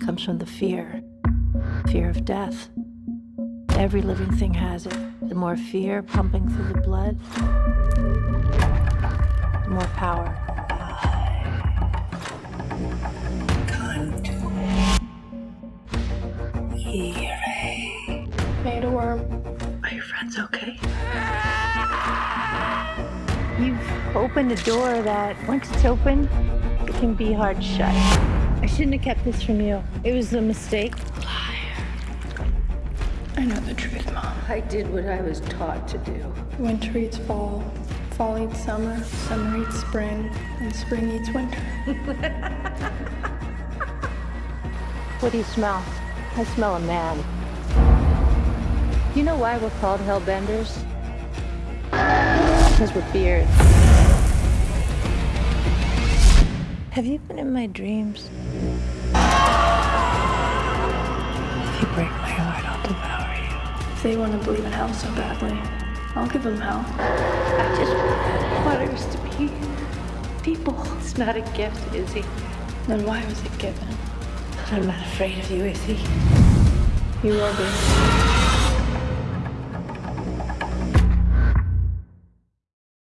comes from the fear fear of death. Every living thing has it. The more fear pumping through the blood, the more power. Made a worm. Are your friends okay? You've opened a door that, once it's open, it can be hard shut. I shouldn't have kept this from you. It was a mistake. Liar. I know the truth, Mom. I did what I was taught to do. Winter eats fall, fall eats summer, summer eats spring, and spring eats winter. What do you smell? I smell a man. You know why we're called hellbenders? Because we're beards. Have you been in my dreams? If you break my heart, I'll devour you. If they want to believe in hell so badly, I'll give them hell. I just want us to be people. It's not a gift, Izzy. Then why was it given? I'm not afraid of you, Izzy. You will be.